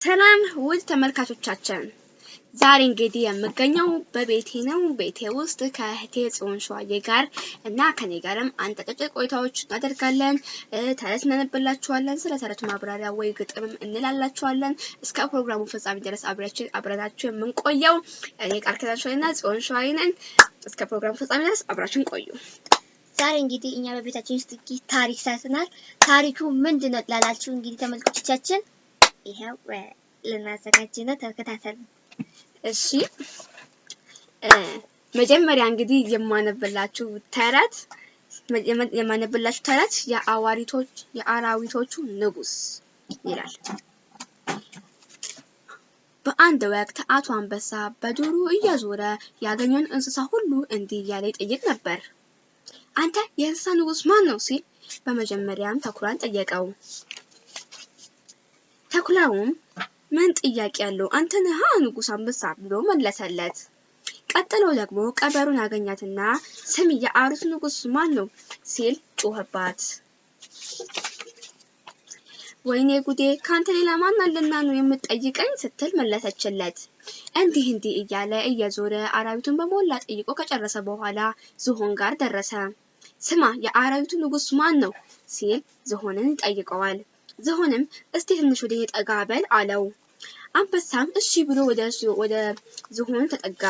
ሰላም ውድ ተመልካቾቻችን፣ ዛሬ እንግዲህ የምገኘው በቤቴ ነው። ቤቴ ውስጥ ከእህቴ ጽዮን ሸዋዬ ጋር እና ከኔ ጋርም አንድ አጫጭር ቆይታዎች እናደርጋለን። ተረት እናነብላችኋለን። ስለ ተረቱ ማብራሪያ ወይ ግጥምም እንላላችኋለን። እስከ ፕሮግራሙ ፍጻሜ ድረስ አብራችን አብረናችሁ የምንቆየው እኔ ቃል ኪዳን ሸዋዬ እና ጽዮን ሸዋዬ ነን። እስከ ፕሮግራሙ ፍጻሜ ድረስ አብራችን ቆዩ። ዛሬ እንግዲህ እኛ በቤታችን ውስጥ ታሪክ ሰርተናል። ታሪኩ ምንድን ነው ላላችሁ እንግዲህ ተመልካቾቻችን ይኸው ልናዘጋጅ ነው። ተከታተሉ። እሺ መጀመሪያ እንግዲህ የማነብላችሁ ተረት የማነብላችሁ ተረት የአዋሪቶች የአራዊቶቹ ንጉስ ይላል። በአንድ ወቅት አቶ አንበሳ በዱሩ እየዞረ ያገኘውን እንስሳ ሁሉ እንዲህ እያለ ይጠይቅ ነበር። አንተ የእንስሳ ንጉስ ማን ነው ሲል በመጀመሪያም ተኩላን ጠየቀው። ተኩላውም ምን ጥያቄ ያለው አንተ ነህ ንጉስ አንበሳ ብሎ መለሰለት። ቀጥሎ ደግሞ ቀበሮን አገኛትና ስም የአሩት ንጉስ ማን ነው ሲል ጮኸባት። ወይኔ ጉዴ ካንተ ሌላ ማን አለና ነው የምትጠይቀኝ ስትል መለሰችለት። እንዲህ እንዲህ እያለ እየዞረ አራዊቱን በሞላ ጠይቆ ከጨረሰ በኋላ ዝሆን ጋር ደረሰ። ስማ የአራዊቱ ንጉስ ማን ነው ሲል ዝሆንን ይጠይቀዋል። ዝሆንም እስቲ ትንሽ ወደ ጠጋ በል አለው። አንበሳም እሺ ብሎ ወደ ወደ ዝሆኑ ተጠጋ።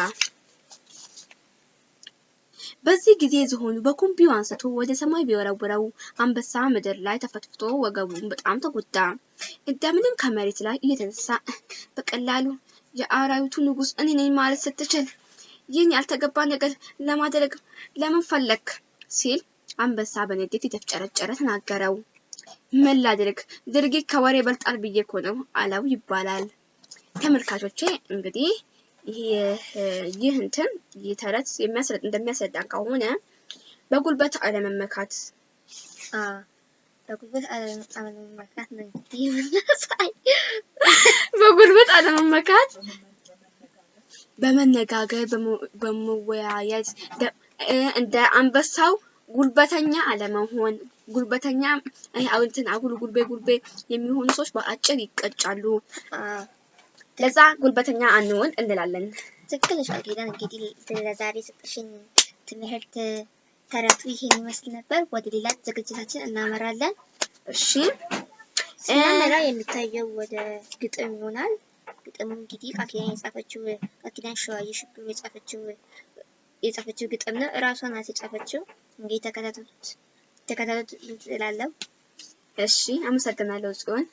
በዚህ ጊዜ ዝሆኑ በኩምቢው አንስቶ ወደ ሰማይ ቢወረውረው አንበሳ ምድር ላይ ተፈትፍቶ ወገቡን በጣም ተጎዳ። እንደምንም ከመሬት ላይ እየተነሳ በቀላሉ የአራዊቱ ንጉስ እኔ ነኝ ማለት ስትችል ይህን ያልተገባ ነገር ለማድረግ ለምን ፈለክ? ሲል አንበሳ በንዴት የተፍጨረጨረ ተናገረው። ምን ላድርግ? ድርጊት ከወሬ በልጣል ብዬ እኮ ነው አለው ይባላል። ተመልካቾቼ እንግዲህ ይህ እንትን ይህ ተረት እንደሚያስረዳን ከሆነ በጉልበት አለመመካት። በጉልበት አለመመካት ነው የምናሳይ። በጉልበት አለመመካት? በመነጋገር በመወያየት እንደ አንበሳው ጉልበተኛ አለመሆን ጉልበተኛ እንትን አጉል ጉልቤ ጉልቤ የሚሆኑ ሰዎች በአጭር ይቀጫሉ። ለዛ ጉልበተኛ አንሆን እንላለን። ትክክል ነሽ እንግዲህ ለዛሬ ሰጠሽን ትምህርት ተረቱ ይሄን ይመስል ነበር። ወደ ሌላ ዝግጅታችን እናመራለን። እሺ ስናመራ የሚታየው ወደ ግጥም ይሆናል። ግጥሙ እንግዲህ ቃል ኪዳን የጻፈችው ቃል ኪዳን ሸዋዬ ሽብሩ የጻፈችው የጻፈችው ግጥም ነው። እራሷ ናት የጻፈችው። እንግዲህ ተከታተሉት ተከታተሉት እላለሁ። እሺ አመሰግናለሁ ጽዮን።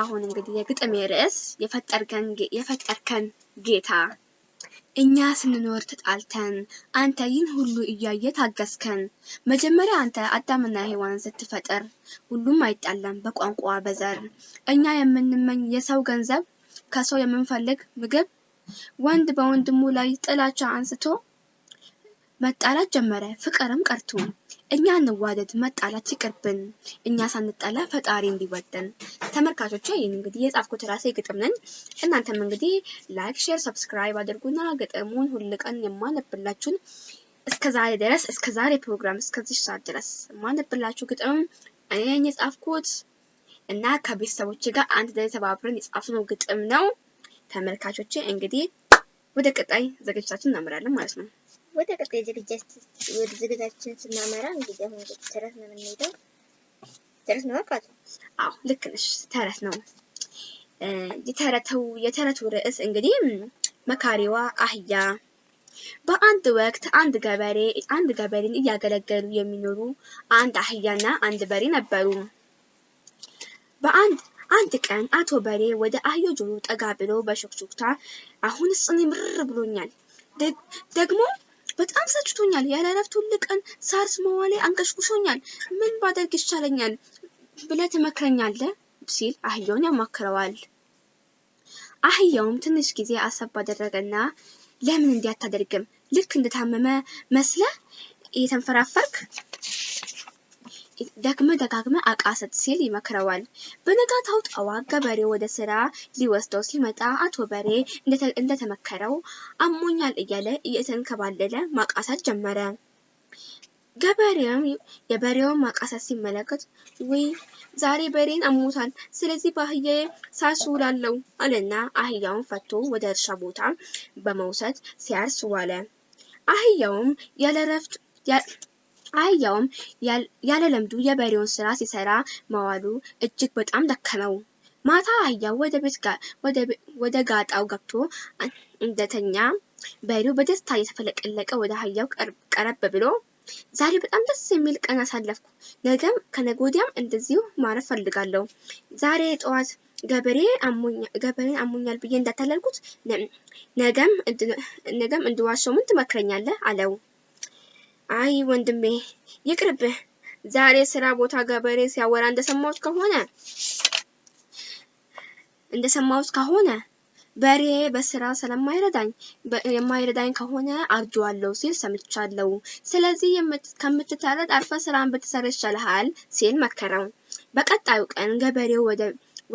አሁን እንግዲህ የግጥሜ ርዕስ የፈጠርከን ጌታ እኛ ስንኖር ተጣልተን አንተ ይህን ሁሉ እያየ ታገስከን። መጀመሪያ አንተ አዳምና ሔዋን ስትፈጥር ሁሉም አይጣላም በቋንቋ በዘር እኛ የምንመኝ የሰው ገንዘብ ከሰው የምንፈልግ ምግብ ወንድ በወንድሙ ላይ ጥላቻ አንስቶ መጣላት ጀመረ ፍቅርም ቀርቶ እኛ እንዋደድ መጣላት ይቅርብን እኛ ሳንጣላ ፈጣሪ እንዲወደን። ተመልካቾቼ ይህን እንግዲህ የጻፍኩት ራሴ ግጥም ነኝ። እናንተም እንግዲህ like፣ share፣ subscribe አድርጉና ግጥሙን ሁል ቀን የማነብላችሁን እስከ ዛሬ ድረስ እስከ ፕሮግራም እስከዚህ ሰዓት ድረስ የማነብላችሁ ግጥም እኔ ነኝ የጻፍኩት እና ከቤተሰቦች ጋር አንድ ላይ ተባብረን የጻፍነው ግጥም ነው። ተመልካቾቼ እንግዲህ ወደ ቀጣይ ዝግጅታችን እናምራለን ማለት ነው። ወደ ቀጣይ ዝግጅታችን ስናመራ እንግዲህ አሁን ተረት ነው የምንሄደው። ተረት ነው አቃቱ? አዎ ልክ ነሽ፣ ተረት ነው። የተረተው የተረቱ ርዕስ እንግዲህ መካሪዋ አህያ። በአንድ ወቅት አንድ ገበሬ አንድ ገበሬን እያገለገሉ የሚኖሩ አንድ አህያና አንድ በሬ ነበሩ። በአንድ አንድ ቀን አቶ በሬ ወደ አህዮ ጆሮ ጠጋ ብሎ በሹክሹክታ አሁንስ እኔ ምርር ብሎኛል ደግሞ በጣም ሰጭቶኛል። ያለ እረፍት ሁል ቀን ሳርስ መዋሌ አንቀሽቁሾኛል። ምን ባደርግ ይሻለኛል ብለህ ትመክረኛለህ? ሲል አህያውን ያማክረዋል። አህያውም ትንሽ ጊዜ አሰብ ባደረገና ለምን እንዲህ አታደርግም? ልክ እንደታመመ መስለህ እየተንፈራፈርክ ደግመ ደጋግመ አቃሰት ሲል ይመክረዋል። በነጋታው ጠዋት ገበሬው ወደ ስራ ሊወስደው ሲመጣ አቶ በሬ እንደተመከረው አሞኛል እያለ እየተንከባለለ ማቃሰት ጀመረ። ገበሬውም የበሬውን ማቃሰት ሲመለከት ውይ ዛሬ በሬን አሞታል፣ ስለዚህ በአህያዬ ሳርስ ውላለሁ አለና አህያውን ፈቶ ወደ እርሻ ቦታ በመውሰድ ሲያርስ ዋለ። አህያውም ያለ ረፍት አህያውም ያለ ለምዱ የበሬውን ስራ ሲሰራ መዋሉ እጅግ በጣም ደከመው። ማታ አህያው ወደ ጋጣው ገብቶ እንደተኛ በሬው በደስታ እየተፈለቀለቀ ወደ አህያው ቀረብ ብሎ ዛሬ በጣም ደስ የሚል ቀን አሳለፍኩ። ነገም ከነገ እንደዚሁ ማረፍ ፈልጋለሁ። ዛሬ ጠዋት ገበሬ ገበሬን አሞኛል ብዬ እንዳታለልኩት ነገም ነገም እንድዋሸው ምን ትመክረኛለህ? አለው። አይ ወንድሜ ይቅርብህ። ዛሬ ስራ ቦታ ገበሬ ሲያወራ እንደሰማሁት ከሆነ እንደሰማሁት ከሆነ በሬ በስራ ስለማይረዳኝ የማይረዳኝ ከሆነ አርጆዋለሁ ሲል ሰምቻለሁ። ስለዚህ ከምትታረድ አርፈ ስራን ብትሰራ ይሻልሃል ሲል መከረው። በቀጣዩ ቀን ገበሬው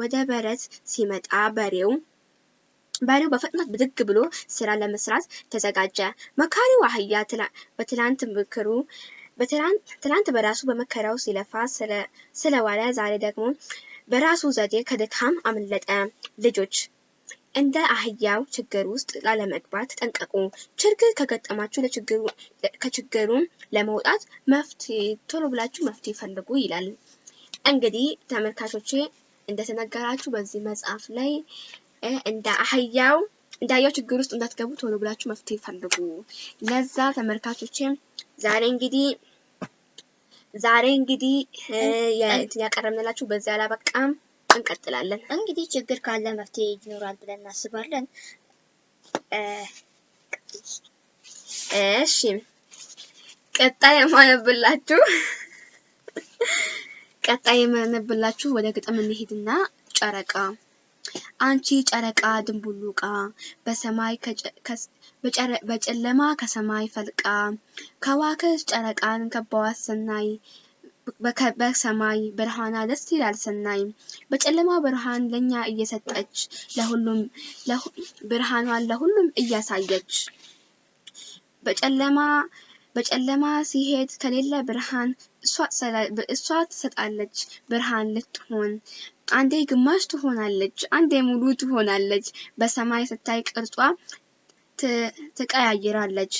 ወደ በረት ሲመጣ በሬው በሬው በፍጥነት ብድግ ብሎ ስራ ለመስራት ተዘጋጀ። መካሪው አህያ በትላንት ምክሩ ትላንት በራሱ በመከራው ሲለፋ ስለዋለ ዛሬ ደግሞ በራሱ ዘዴ ከድካም አመለጠ። ልጆች እንደ አህያው ችግር ውስጥ ላለመግባት ተጠንቀቁ። ችግር ከገጠማችሁ ከችግሩ ለመውጣት መፍትሄ ቶሎ ብላችሁ መፍትሄ ፈልጉ ይላል። እንግዲህ ተመልካቾቼ እንደተነገራችሁ በዚህ መጽሐፍ ላይ እንደ አህያው እንደ አህያው ችግር ውስጥ እንዳትገቡ ቶሎ ብላችሁ መፍትሄ ፈልጉ። ለዛ ተመልካቾቼ ዛሬ እንግዲህ ዛሬ እንግዲህ ያቀረብንላችሁ በዚህ አላበቃም፣ እንቀጥላለን። እንግዲህ ችግር ካለ መፍትሄ ይኖራል ብለን እናስባለን። እሺ ቀጣይ የማነብላችሁ ቀጣይ የማነብላችሁ ወደ ግጥም እንሂድና ጨረቃ አንቺ ጨረቃ ድንቡሉቃ በሰማይ በጨለማ ከሰማይ ፈልቃ ከዋክብት ጨረቃን ከበዋት ሰናይ በሰማይ ብርሃኗ ደስ ይላል ሰናይ። በጨለማ ብርሃን ለኛ እየሰጠች ለሁሉም ብርሃኗን ለሁሉም እያሳየች በጨለማ በጨለማ ሲሄድ ከሌለ ብርሃን እሷ ትሰጣለች ብርሃን ልትሆን አንዴ ግማሽ ትሆናለች፣ አንዴ ሙሉ ትሆናለች። በሰማይ ስታይ ቅርጿ ትቀያይራለች።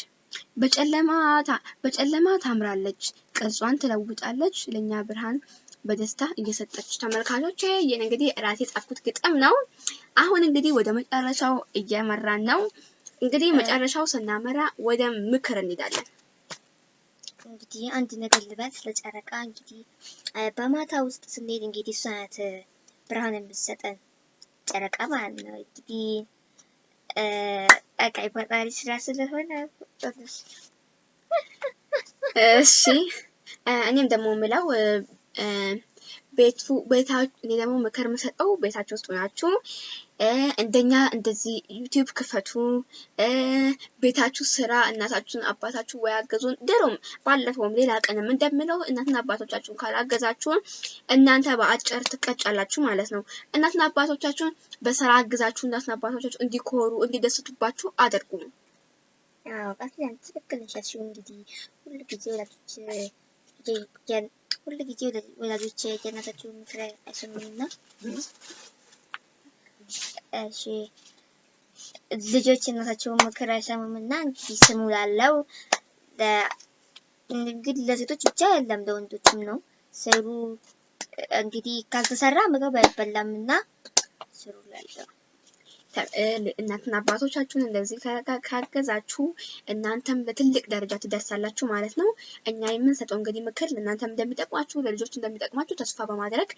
በጨለማ ታምራለች፣ ቅርጿን ትለውጣለች። ለእኛ ብርሃን በደስታ እየሰጠች ተመልካቾች፣ ይህን እንግዲህ ራሴ የጻፍኩት ግጥም ነው። አሁን እንግዲህ ወደ መጨረሻው እየመራን ነው። እንግዲህ መጨረሻው ስናመራ ወደ ምክር እንሄዳለን። እንግዲህ አንድ ነገር ልበል ስለ ጨረቃ። እንግዲህ በማታ ውስጥ ስንሄድ እንግዲህ እሷ ናት ብርሃን የምትሰጠን ጨረቃ ማለት ነው። እንግዲህ ቀቃይ ፈጣሪ ስራ ስለሆነ እሺ፣ እኔም ደግሞ የምለው ቤቱ ቤታ እኔ ደግሞ ምክር የምሰጠው ቤታችሁ ውስጥ ሆናችሁ እንደኛ እንደዚህ ዩቲዩብ ክፈቱ። ቤታችሁ ስራ እናታችሁን አባታችሁ ወይ አገዙን። ድሮም ባለፈውም ሌላ ቀንም እንደምለው እናትና አባቶቻችሁን ካላገዛችሁን እናንተ በአጭር ትቀጫላችሁ ማለት ነው። እናትና አባቶቻችሁን በስራ አግዛችሁ እናትና አባቶቻችሁ እንዲኮሩ እንዲደስቱባችሁ አድርጉ። ትክክል ነሽ እንግዲህ ሁሉ ጊዜ ሁሉ ጊዜ ወላጆች የእናታቸውን ምክር አይሰሙምና እሺ ልጆች እናታቸውን ምክር አይሰሙምና እንግዲህ ስሙ ላለው እንግዲህ ለሴቶች ብቻ አይደለም ለወንዶችም ነው። ስሩ እንግዲህ ካልተሰራ ምግብ አይበላምና ስሩ ላለው እናትና አባቶቻችሁን እንደዚህ ካገዛችሁ እናንተም ለትልቅ ደረጃ ትደርሳላችሁ ማለት ነው። እኛ የምንሰጠው እንግዲህ ምክር ለእናንተም እንደሚጠቅማችሁ ለልጆች እንደሚጠቅማችሁ ተስፋ በማድረግ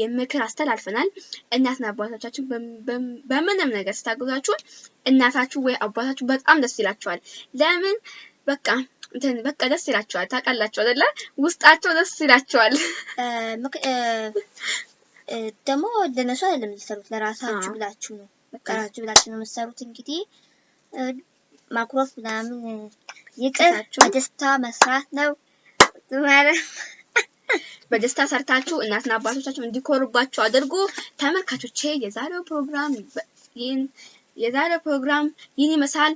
የምክር አስተላልፈናል። እናትና አባቶቻችሁ በምንም ነገር ስታገዛችሁ እናታችሁ ወይ አባታችሁ በጣም ደስ ይላቸዋል። ለምን በቃ እንትን በቃ ደስ ይላቸዋል። ታውቃላችሁ አይደለ? ውስጣቸው ደስ ይላቸዋል። ደግሞ ለነሱ አይደለም የምትሰሩት ለራሳችሁ ብላችሁ ነው ቀራችሁ ብላችሁ ነው የምትሰሩት። እንግዲህ ማኩረፍ ምናምን ይቅር፣ በደስታ መስራት ነው ማለት በደስታ ሰርታችሁ እናትና አባቶቻችሁ እንዲኮሩባችሁ አድርጉ። ተመልካቾቼ የዛሬው ፕሮግራም ይህን የዛሬው ፕሮግራም ይህን ይመስላል።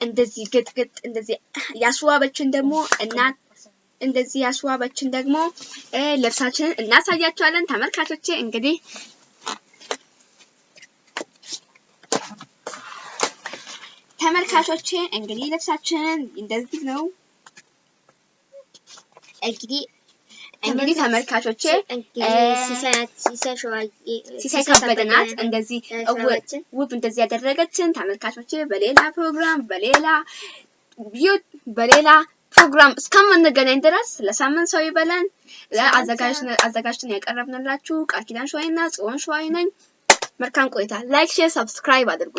እንደዚህ ግጥግጥ እንደዚህ ያስዋበችን ደግሞ እናት እንደዚህ ያስዋበችን ደግሞ ልብሳችንን እናሳያቸዋለን። ተመልካቾቼ እንግዲህ ተመልካቾቼ እንግዲህ ልብሳችንን እንደዚህ ነው። እንግዲህ እንግዲህ ተመልካቾቼ ሲሳይ ከበደ ናት እንደዚህ ውብ እንደዚህ ያደረገችን። ተመልካቾቼ በሌላ ፕሮግራም በሌላ በሌላ ፕሮግራም እስከምንገናኝ ድረስ ለሳምንት ሰው ይበለን። አዘጋጅተን ያቀረብንላችሁ ቃል ኪዳን ሸዋይና ጽዮን ሸዋይ ነኝ። መልካም ቆይታ። ላይክ፣ ሼር፣ ሰብስክራይብ አድርጉ።